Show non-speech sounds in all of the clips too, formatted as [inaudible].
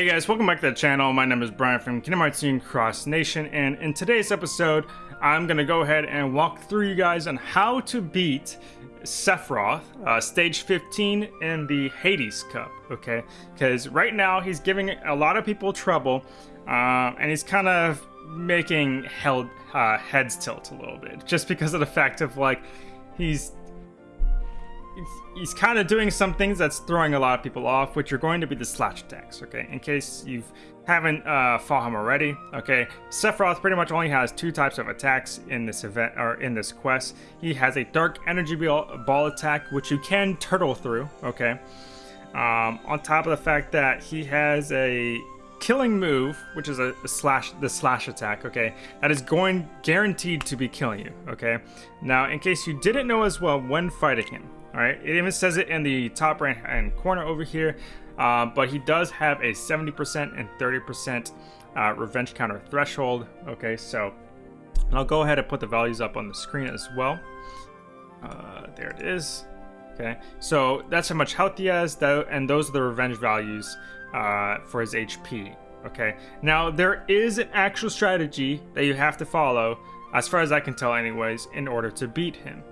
Hey guys, welcome back to the channel. My name is Brian from Kingdom Hearts Union Cross Nation, and in today's episode, I'm gonna go ahead and walk through you guys on how to beat Sephiroth, uh, stage 15 in the Hades Cup, okay? Because right now he's giving a lot of people trouble, uh, and he's kind of making held, uh, heads tilt a little bit, just because of the fact of like he's he's kind of doing some things that's throwing a lot of people off, which are going to be the slash attacks, okay? In case you haven't uh, fought him already, okay? Sephiroth pretty much only has two types of attacks in this event, or in this quest. He has a dark energy ball, attack, which you can turtle through, okay? Um, on top of the fact that he has a killing move, which is a, a, slash, the slash attack, okay, that is going guaranteed to be killing you, okay? Now, in case you didn't know as well when fighting him, all right, it even says it in the top right hand corner over here, uh, but he does have a 70% and 30% uh, revenge counter threshold. Okay, so I'll go ahead and put the values up on the screen as well. Uh, there it is. Okay, so that's how much health he has, though, and those are the revenge values uh, for his HP. Okay, now there is an actual strategy that you have to follow, as far as I can tell, anyways, in order to beat him.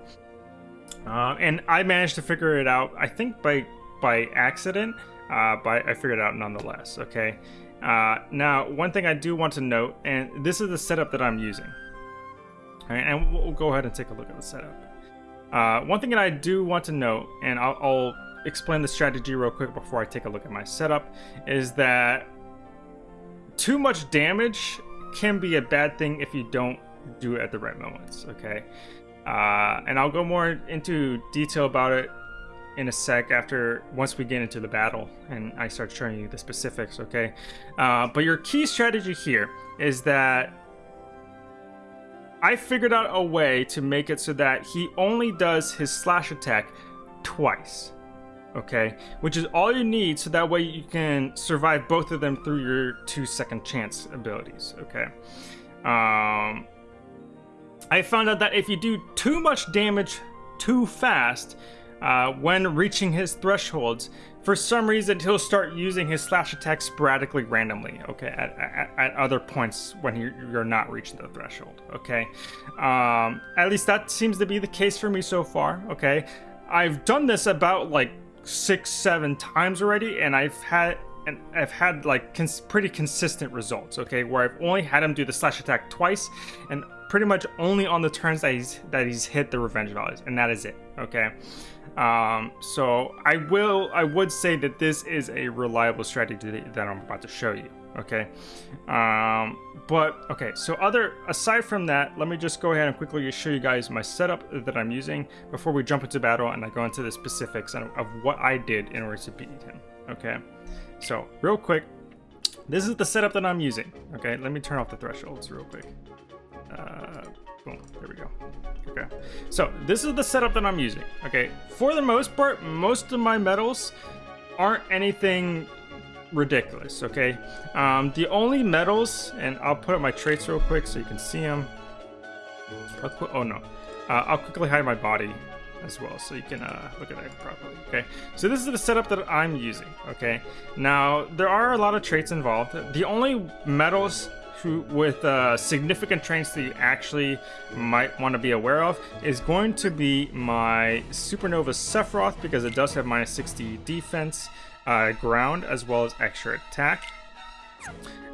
Uh, and I managed to figure it out, I think by by accident, uh, but I figured it out nonetheless, okay? Uh, now, one thing I do want to note, and this is the setup that I'm using. Right, and we'll go ahead and take a look at the setup. Uh, one thing that I do want to note, and I'll, I'll explain the strategy real quick before I take a look at my setup, is that too much damage can be a bad thing if you don't do it at the right moments, okay? Uh, and I'll go more into detail about it in a sec after once we get into the battle and I start showing you the specifics, okay? Uh, but your key strategy here is that I figured out a way to make it so that he only does his slash attack twice, okay? Which is all you need so that way you can survive both of them through your two second chance abilities, okay? Um, I found out that if you do too much damage too fast uh, when reaching his thresholds, for some reason he'll start using his slash attack sporadically randomly, okay, at, at, at other points when you're not reaching the threshold, okay? Um, at least that seems to be the case for me so far, okay? I've done this about like six, seven times already, and I've had and I've had like cons pretty consistent results, okay, where I've only had him do the slash attack twice, and pretty much only on the turns that he's that he's hit the revenge values, and that is it. Okay. Um, so I will I would say that this is a reliable strategy that I'm about to show you. Okay. Um, but okay, so other aside from that, let me just go ahead and quickly show you guys my setup that I'm using before we jump into battle and I go into the specifics of what I did in order to beat him. Okay. So real quick, this is the setup that I'm using. Okay, let me turn off the thresholds real quick. Uh, boom, there we go. Okay, so this is the setup that I'm using. Okay, for the most part, most of my medals aren't anything ridiculous, okay? Um, the only medals, and I'll put up my traits real quick so you can see them. oh no, uh, I'll quickly hide my body as well so you can uh, look at that properly okay so this is the setup that I'm using okay now there are a lot of traits involved the only medals with uh, significant traits that you actually might want to be aware of is going to be my Supernova Sephiroth because it does have minus 60 defense, uh, ground, as well as extra attack.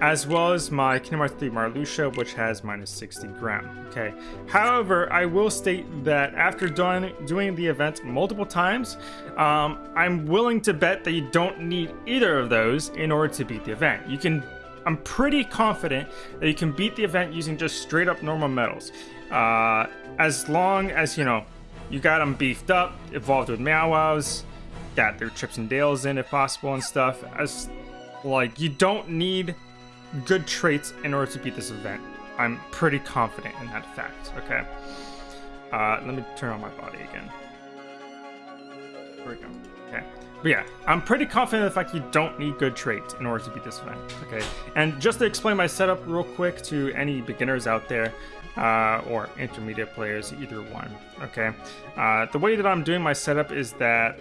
As well as my Kingdom Hearts 3 Marluxia, which has minus 60 ground. Okay. However, I will state that after doing, doing the event multiple times, um, I'm willing to bet that you don't need either of those in order to beat the event. You can I'm pretty confident that you can beat the event using just straight up normal medals. Uh, as long as, you know, you got them beefed up, evolved with Meow got their Chips and Dales in if possible and stuff. As, like, you don't need good traits in order to beat this event. I'm pretty confident in that fact, okay? Uh, let me turn on my body again. We go. Okay. But yeah, I'm pretty confident in the fact you don't need good traits in order to beat this event. Okay, and just to explain my setup real quick to any beginners out there, uh, or intermediate players, either one. Okay, uh, the way that I'm doing my setup is that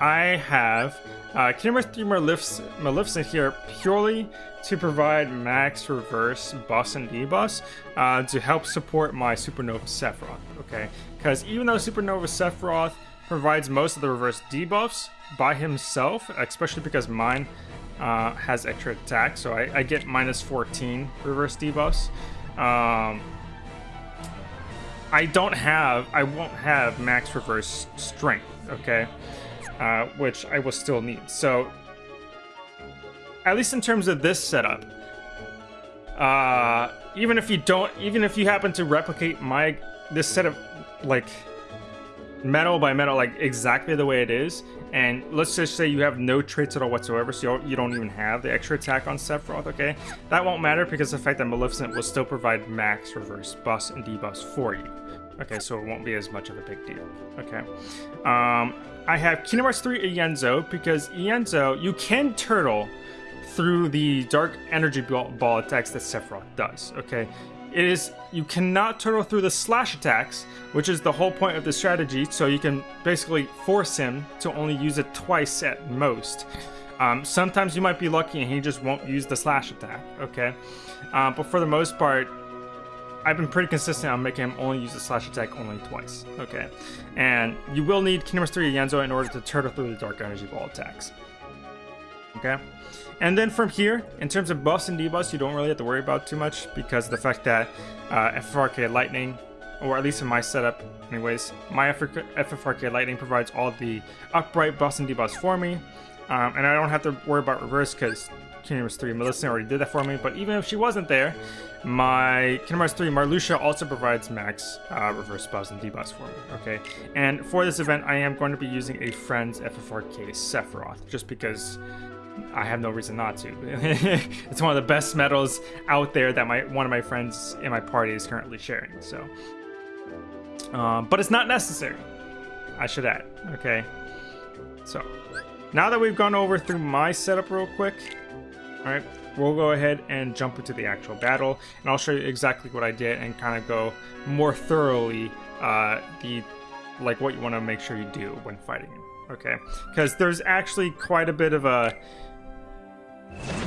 I have uh, Kingdom Hearts 3 Malefic- Maleficent here purely to provide max reverse buffs and debuffs uh, to help support my Supernova Sephiroth, okay? Because even though Supernova Sephiroth provides most of the reverse debuffs by himself, especially because mine uh, has extra attack, so I, I, get minus 14 reverse debuffs. Um, I don't have, I won't have max reverse strength, okay? Uh, which I will still need. So, at least in terms of this setup, uh, even if you don't, even if you happen to replicate my, this set of, like, medal by medal, like, exactly the way it is, and let's just say you have no traits at all whatsoever, so you don't, even have the extra attack on Sephiroth, okay? That won't matter because the fact that Maleficent will still provide max reverse buffs and debuffs for you. Okay, so it won't be as much of a big deal. Okay. Um, I have Kingdom Hearts 3 Ienzo because Ienzo, you can turtle through the dark energy ball attacks that Sephiroth does. Okay. It is you cannot turtle through the slash attacks, which is the whole point of the strategy. So you can basically force him to only use it twice at most. Um, sometimes you might be lucky and he just won't use the slash attack. Okay, uh, but for the most part, I've been pretty consistent on making him only use the slash attack only twice. Okay, and you will need Kingdom Hearts 3 Ienzo in order to turtle through the Dark Energy Ball attacks. Okay, and then from here, in terms of buffs and debuffs, you don't really have to worry about too much because the fact that uh, FFRK Lightning, or at least in my setup, anyways, my FFRK Lightning provides all the upright buffs and debuffs for me, um, and I don't have to worry about reverse because Kingdom Hearts 3 Maleficent already did that for me, but even if she wasn't there, my Kingdom Hearts 3 Marluxia also provides max uh, reverse buffs and debuffs for me, okay? And for this event, I am going to be using a friend's FFRK Sephiroth, just because I have no reason not to. [laughs] it's one of the best medals out there that my one of my friends in my party is currently sharing, so... Um, but it's not necessary, I should add, okay? So, now that we've gone over through my setup real quick, alright, we'll go ahead and jump into the actual battle, and I'll show you exactly what I did and kind of go more thoroughly uh, the like what you want to make sure you do when fighting. Okay, because there's actually quite a bit of a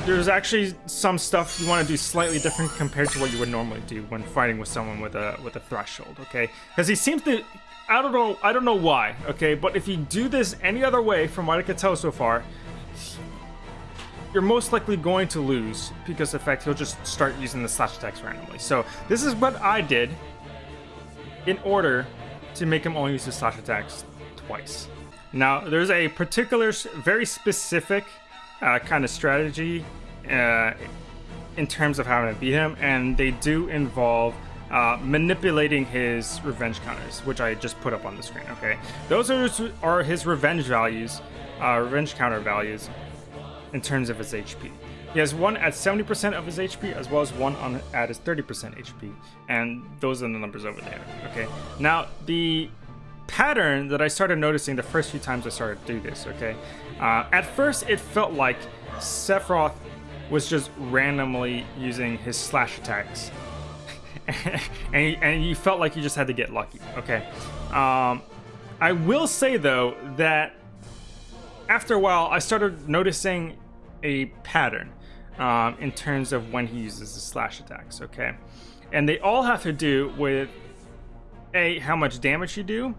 there's actually some stuff you want to do slightly different compared to what you would normally do when fighting with someone with a with a threshold. Okay, because he seems to I don't know I don't know why. Okay, but if you do this any other way, from what I could tell so far, you're most likely going to lose because the fact he'll just start using the slash attacks randomly. So this is what I did in order to make him only use the slash attacks twice. Now, there's a particular, very specific uh, kind of strategy uh, in terms of how to beat him, and they do involve uh, manipulating his revenge counters, which I just put up on the screen, okay? Those are, are his revenge values, uh, revenge counter values, in terms of his HP. He has one at 70% of his HP as well as one on at his 30% HP. And those are the numbers over there. Okay. Now the pattern that I started noticing the first few times I started to do this, okay? Uh, at first it felt like Sephiroth was just randomly using his slash attacks. [laughs] and, and you felt like you just had to get lucky, okay? Um, I will say though that after a while I started noticing a pattern um, in terms of when he uses the slash attacks, okay? And they all have to do with A, how much damage you do,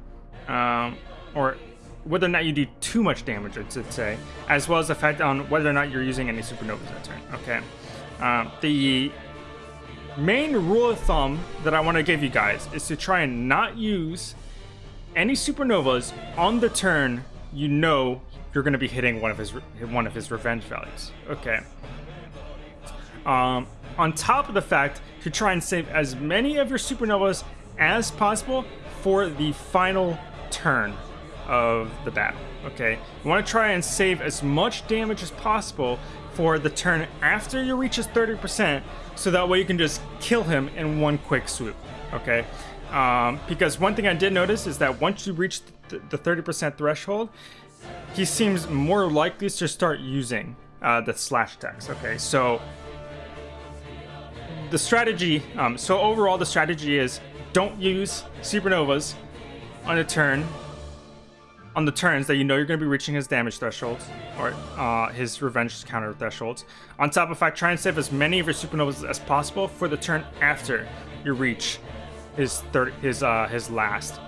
um, or whether or not you do too much damage, I say, as well as the fact on whether or not you're using any supernovas that turn, okay? Um, the main rule of thumb that I want to give you guys is to try and not use any supernovas on the turn you know you're going to be hitting one of his one of his revenge values. Okay. Um, on top of the fact to try and save as many of your supernovas as possible for the final turn of the battle. Okay, you want to try and save as much damage as possible for the turn after you reach his 30%, so that way you can just kill him in one quick swoop. Okay, um, because one thing I did notice is that once you reach the 30% threshold, he seems more likely to start using uh, the slash attacks. Okay, so the strategy, um, so overall the strategy is don't use supernovas on a turn on the turns that you know you're going to be reaching his damage thresholds or uh, his revenge counter thresholds. On top of that, try and save as many of your supernovas as possible for the turn after you reach his third, his uh, his last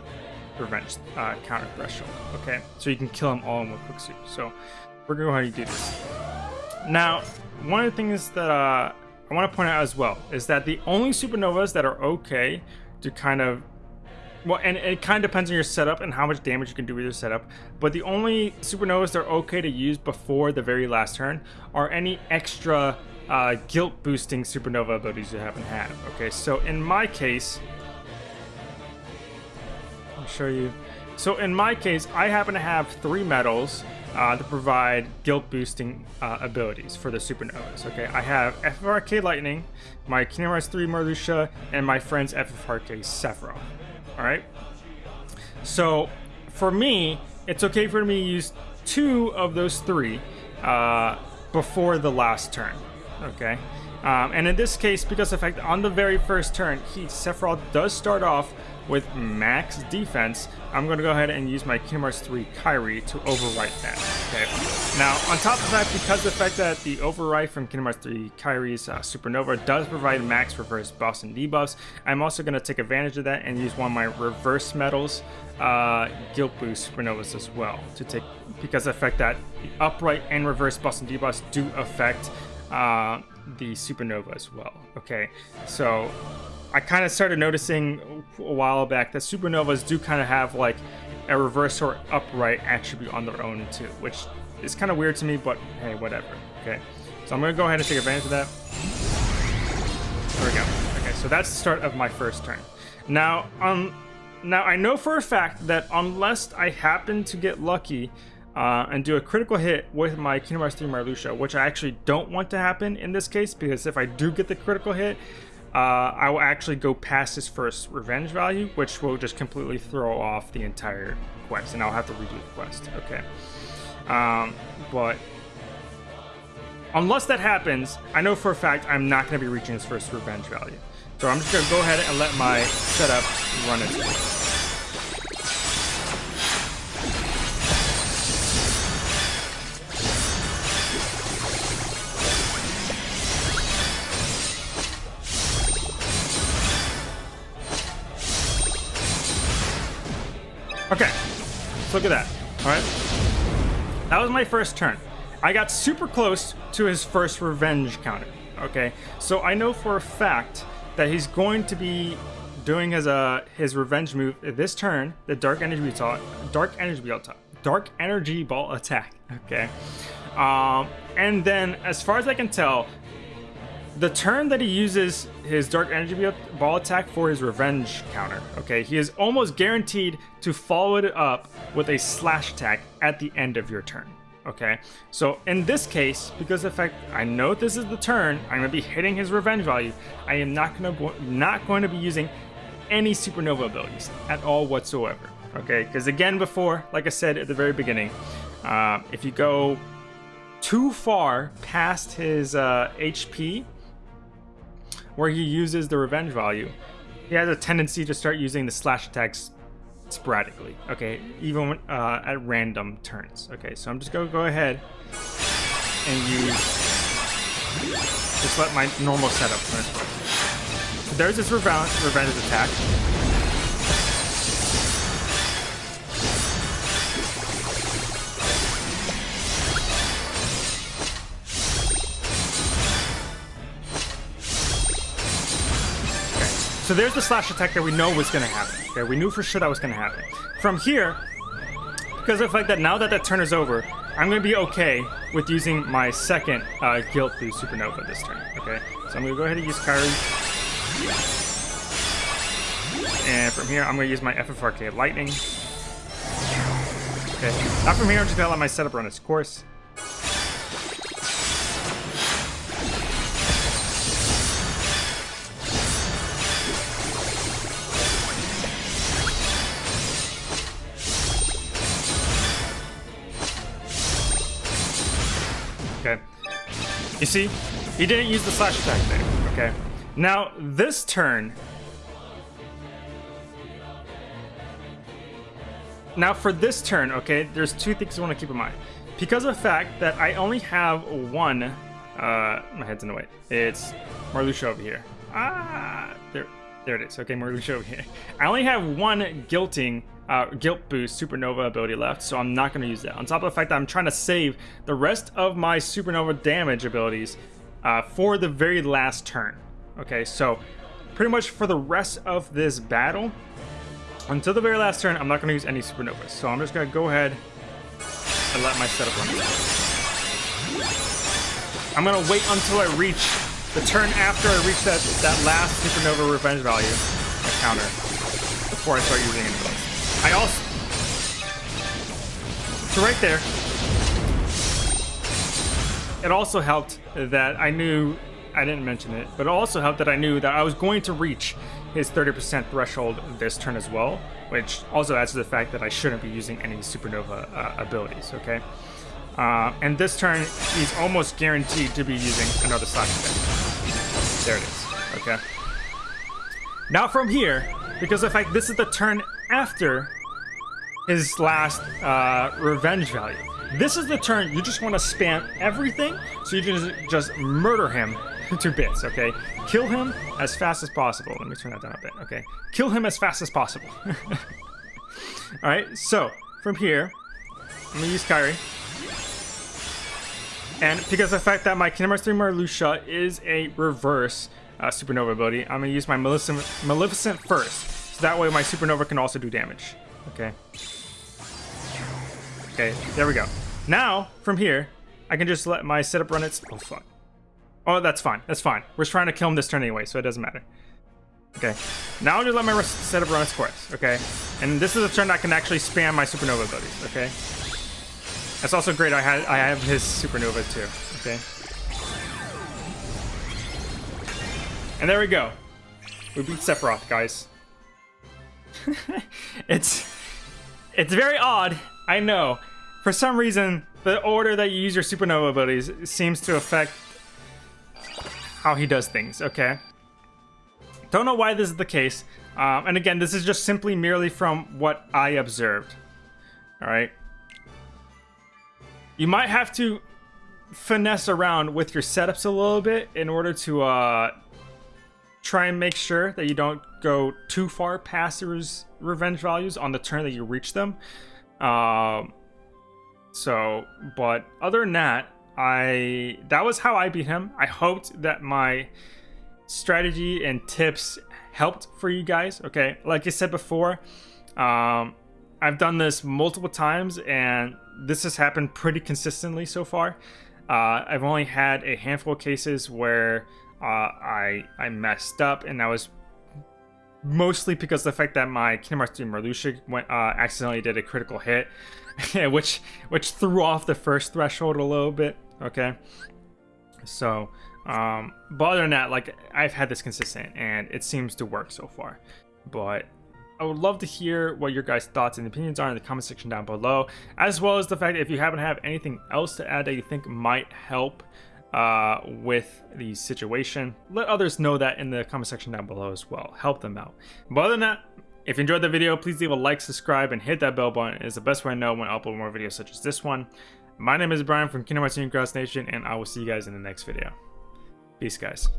revenge uh, counter threshold. Okay, so you can kill him all in one quick sweep. So we're gonna go ahead and do this. Now, one of the things that uh, I want to point out as well is that the only supernovas that are okay to kind of well, and it kind of depends on your setup and how much damage you can do with your setup. But the only supernovas that are okay to use before the very last turn are any extra uh, guilt boosting supernova abilities you happen to have. Okay, so in my case, I'll show you. So in my case, I happen to have three medals uh, to provide guilt boosting uh, abilities for the supernovas. Okay, I have FFRK Lightning, my Kingdom Hearts 3 Marluxia, and my friend's FFRK Sephiroth. All right. So for me, it's okay for me to use two of those three uh, before the last turn. Okay. Um, and in this case, because of fact on the very first turn, he Sephiroth does start off with max defense, I'm going to go ahead and use my Hearts 3 Kairi to overwrite that. Okay. Now, on top of that, because the fact that the overwrite from Hearts 3 Kairi's uh, Supernova does provide max reverse buffs and debuffs, I'm also going to take advantage of that and use one of my reverse medals, uh, Guilt Boost Supernovas as well, to take because the fact that the upright and reverse buffs and debuffs do affect uh, the Supernova as well. Okay, so I kind of started noticing a while back that supernovas do kind of have like a reverse or upright attribute on their own too, which is kind of weird to me, but hey, whatever. Okay, so I'm gonna go ahead and take advantage of that. There we go. Okay, so that's the start of my first turn. Now, um, now I know for a fact that unless I happen to get lucky uh, and do a critical hit with my Kingdom Hearts 3 Marluxia, which I actually don't want to happen in this case, because if I do get the critical hit, uh, I will actually go past his first revenge value, which will just completely throw off the entire quest, and I'll have to redo the quest. Okay. Um, but unless that happens, I know for a fact I'm not going to be reaching his first revenge value. So I'm just going to go ahead and let my setup run its course. Okay, let's look at that. All right, that was my first turn. I got super close to his first revenge counter. Okay, so I know for a fact that he's going to be doing his uh his revenge move this turn, the dark energy ball, dark energy ball, dark energy ball attack. Okay, um, and then as far as I can tell, the turn that he uses his Dark Energy Ball attack for his revenge counter, okay, he is almost guaranteed to follow it up with a slash attack at the end of your turn, okay? So in this case, because the fact I know this is the turn, I'm to be hitting his revenge value, I am not going to not going to be using any supernova abilities at all whatsoever, okay? Because again, before, like I said at the very beginning, uh, if you go too far past his uh, HP, where he uses the revenge value, he has a tendency to start using the slash attacks sporadically. Okay, even when, uh, at random turns. Okay, so I'm just gonna go ahead and use just let my normal setup there's this revenge, revenge attack. So there's the slash attack that we know was going to happen. Okay, we knew for sure that was going to happen. From here, because of the fact that now that that turn is over, I'm going to be okay with using my second uh, Guilt Boost Supernova this turn. Okay, so I'm going to go ahead and use Kairi. And from here, I'm going to use my FFRK Lightning. Okay, now from here, I'm just going to let my setup run its course. You see, he didn't use the slash attack there. Okay. Now, this turn... Now for this turn, okay, there's two things I want to keep in mind. Because of the fact that I only have one, uh, my head's in the way. It's Marluxia over here. Ah, there, there it is. Okay, Marluxia over here. I only have one guilting, uh, guilt boost supernova ability left, so I'm not going to use that. On top of the fact that I'm trying to save the rest of my supernova damage abilities uh, for the very last turn. Okay, so pretty much for the rest of this battle, until the very last turn, I'm not going to use any supernovas. So I'm just going to go ahead and let my setup run. I'm going to wait until I reach the turn after I reach that, that last supernova revenge value, my counter, before I start using those. I also... So right there, it also helped that I knew I didn't mention it, but it also helped that I knew that I was going to reach his 30% threshold this turn as well, which also adds to the fact that I shouldn't be using any supernova uh, abilities, okay? Uh, and this turn, he's almost guaranteed to be using another side. There it is, okay? Now from here, because the fact this is the turn after his last uh, revenge value. This is the turn you just want to spam everything so you can just, just murder him [laughs] to bits, okay? Kill him as fast as possible. Let me turn that down a bit, okay? Kill him as fast as possible. [laughs] Alright, so, from here, I'm gonna use Kairi. And because of the fact that my Kingdom Hearts 3 Marluxia is a reverse uh, supernova ability, I'm gonna use my Maleficent, Maleficent first. So that way my supernova can also do damage. Okay. Okay, there we go. Now, from here, I can just let my setup run its... Oh, fuck. Oh, that's fine. That's fine. We're just trying to kill him this turn anyway, so it doesn't matter. Okay. Now I'll just let my setup run its course, okay? And this is a turn I can actually spam my supernova abilities, okay? That's also great. I had I have his supernova too, okay? And there we go. We beat Sephiroth, guys. [laughs] it's it's very odd, I know. For some reason, the order that you use your supernova abilities seems to affect how he does things, okay? Don't know why this is the case. Um, and again, this is just simply merely from what I observed. Alright? You might have to finesse around with your setups a little bit in order to uh, try and make sure that you don't go too far past your revenge values on the turn that you reach them. Um, so, but other than that, I that was how I beat him. I hoped that my strategy and tips helped for you guys. Okay, like I said before, um, I've done this multiple times, and this has happened pretty consistently so far. Uh, I've only had a handful of cases where uh, I I messed up, and that was mostly because the fact that my Kingdom Hearts 3 Marluxia went, uh, accidentally did a critical hit, [laughs] which which threw off the first threshold a little bit okay? So, um, but other than that, like, I've had this consistent, and it seems to work so far. But I would love to hear what your guys' thoughts and opinions are in the comment section down below, as well as the fact if you happen to have anything else to add that you think might help uh, with the situation, let others know that in the comment section down below as well. Help them out. But other than that, if you enjoyed the video, please leave a like, subscribe, and hit that bell button. It is the best way to know when I upload more videos such as this one. My name is Brian from Kingdom Hearts Cross Nation, and I will see you guys in the next video. Peace, guys.